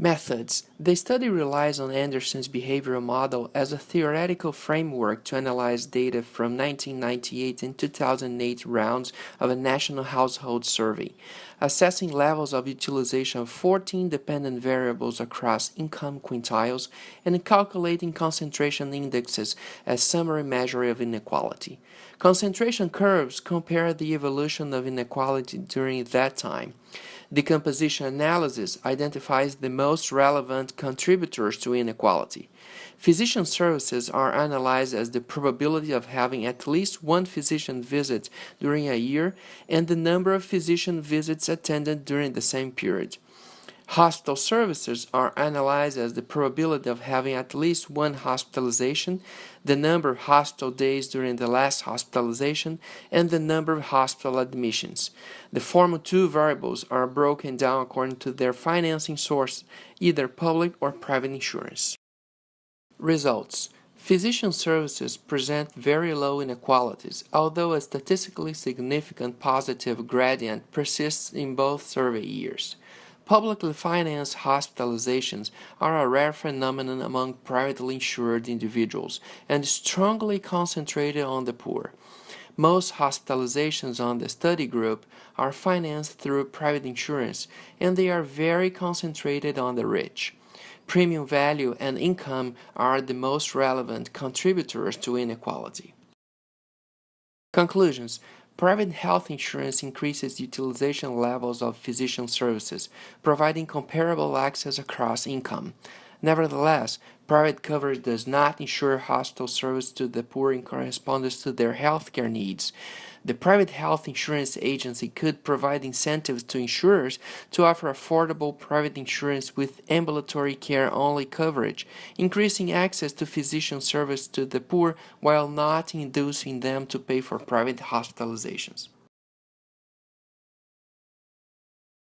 Methods The study relies on Andersen's behavioral model as a theoretical framework to analyze data from 1998 and 2008 rounds of a national household survey, assessing levels of utilization of 14 dependent variables across income quintiles and calculating concentration indexes as summary measure of inequality. Concentration curves compare the evolution of inequality during that time. Decomposition analysis identifies the most relevant contributors to inequality. Physician services are analyzed as the probability of having at least one physician visit during a year and the number of physician visits attended during the same period. Hospital services are analyzed as the probability of having at least one hospitalization, the number of hospital days during the last hospitalization, and the number of hospital admissions. The former two variables are broken down according to their financing source, either public or private insurance. Results Physician services present very low inequalities, although a statistically significant positive gradient persists in both survey years. Publicly financed hospitalizations are a rare phenomenon among privately insured individuals and strongly concentrated on the poor. Most hospitalizations on the study group are financed through private insurance and they are very concentrated on the rich. Premium value and income are the most relevant contributors to inequality. Conclusions Private health insurance increases utilization levels of physician services, providing comparable access across income. Nevertheless, private coverage does not ensure hospital service to the poor in correspondence to their healthcare needs. The private health insurance agency could provide incentives to insurers to offer affordable private insurance with ambulatory care only coverage, increasing access to physician service to the poor while not inducing them to pay for private hospitalizations.